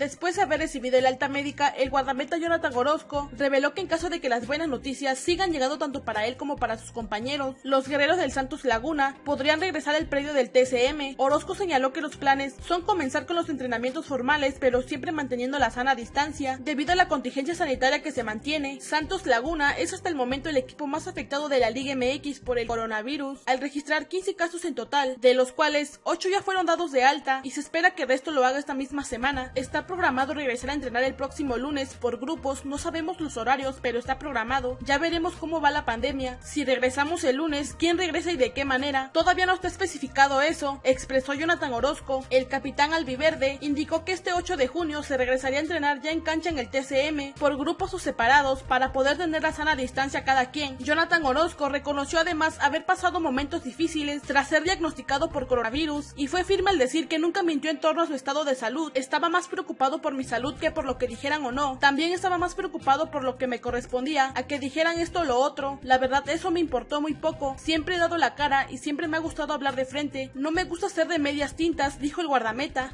Después de haber recibido el alta médica, el guardameta Jonathan Orozco reveló que en caso de que las buenas noticias sigan llegando tanto para él como para sus compañeros, los guerreros del Santos Laguna podrían regresar al predio del TCM. Orozco señaló que los planes son comenzar con los entrenamientos formales, pero siempre manteniendo la sana distancia. Debido a la contingencia sanitaria que se mantiene, Santos Laguna es hasta el momento el equipo más afectado de la Liga MX por el coronavirus, al registrar 15 casos en total, de los cuales 8 ya fueron dados de alta y se espera que el resto lo haga esta misma semana. Está programado regresar a entrenar el próximo lunes por grupos, no sabemos los horarios, pero está programado. Ya veremos cómo va la pandemia. Si regresamos el lunes, quién regresa y de qué manera. Todavía no está especificado eso, expresó Jonathan Orozco. El capitán albiverde indicó que este 8 de junio se regresaría a entrenar ya en cancha en el TCM por grupos o separados para poder tener la sana distancia cada quien. Jonathan Orozco reconoció además haber pasado momentos difíciles tras ser diagnosticado por coronavirus y fue firme al decir que nunca mintió en torno a su estado de salud. Estaba más preocupado por mi salud que por lo que dijeran o no. También estaba más preocupado por lo que me correspondía a que dijeran esto o lo otro. La verdad eso me importó muy poco. Siempre he dado la cara y siempre me ha gustado hablar de frente. No me gusta ser de medias tintas, dijo el guardameta.